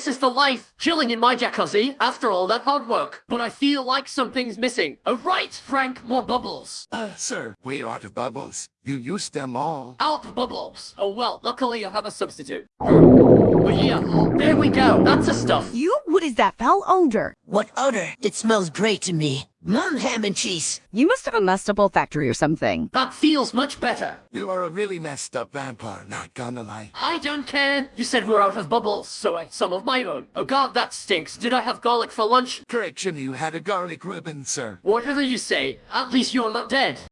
This is the life, chilling in my jacuzzi after all that hard work. But I feel like something's missing. Oh right, Frank, more bubbles. Uh, sir, we're out of bubbles. You used them all. Out bubbles. Oh well, luckily I have a substitute. But yeah, there we go. That's the stuff. You? What is that foul odor? What odor? It smells great to me. Mom ham and cheese. You must have a messed up olfactory or something. That feels much better. You are a really messed up vampire, not gonna lie. I don't care. You said we're out of bubbles, so I some of my own. Oh god, that stinks. Did I have garlic for lunch? Correction, you had a garlic ribbon, sir. Whatever you say, at least you're not dead.